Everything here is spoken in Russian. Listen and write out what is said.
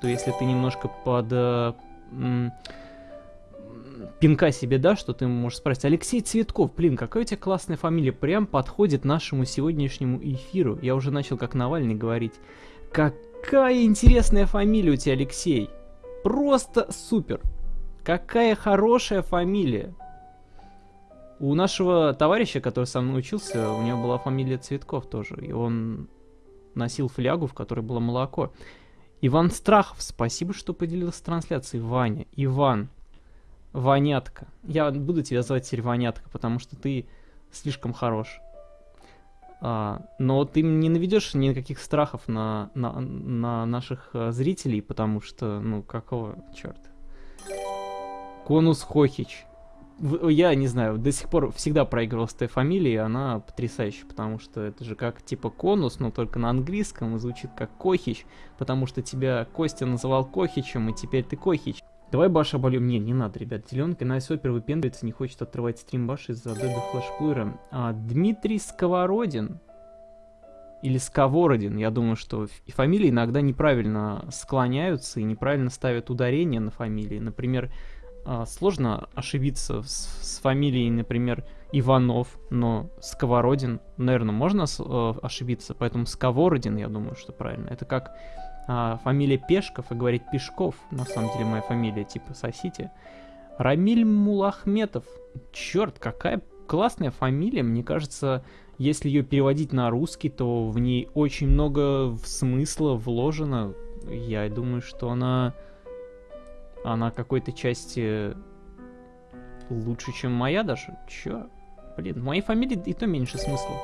то если ты немножко под э, пинка себе дашь, что ты можешь спросить. Алексей Цветков, блин, какая у тебя классная фамилия, прям подходит нашему сегодняшнему эфиру. Я уже начал как Навальный говорить. Какая интересная фамилия у тебя, Алексей. Просто супер. Какая хорошая фамилия. У нашего товарища, который со мной учился, у него была фамилия Цветков тоже. И он носил флягу, в которой было молоко. Иван Страхов, спасибо, что поделился трансляцией. Ваня, Иван, Ванятка. Я буду тебя звать теперь Ванятка, потому что ты слишком хорош. А, но ты не наведешь никаких страхов на, на, на наших а, зрителей, потому что, ну, какого черта? Конус Хохич. Я не знаю, до сих пор всегда проигрывал с этой фамилией, она потрясающая, потому что это же как типа конус, но только на английском и звучит как Кохич, потому что тебя Костя называл Кохичем, и теперь ты Кохич. Давай Баша обольем. Не, не надо, ребят. Зеленка на супер выпендривается, не хочет отрывать стрим Баши из-за Adobe Flash А, Дмитрий Сковородин. Или Сковородин. Я думаю, что фамилии иногда неправильно склоняются и неправильно ставят ударение на фамилии. Например, сложно ошибиться с, с фамилией, например, Иванов, но Сковородин, наверное, можно э, ошибиться, поэтому Сковородин, я думаю, что правильно. Это как а, фамилия Пешков и говорить Пешков, на самом деле моя фамилия, типа сосите. Рамиль Мулахметов. Черт, какая классная фамилия, мне кажется, если ее переводить на русский, то в ней очень много смысла вложено. Я думаю, что она, она какой-то части лучше, чем моя даже. Чё? Блин, в моей фамилии и то меньше смысла.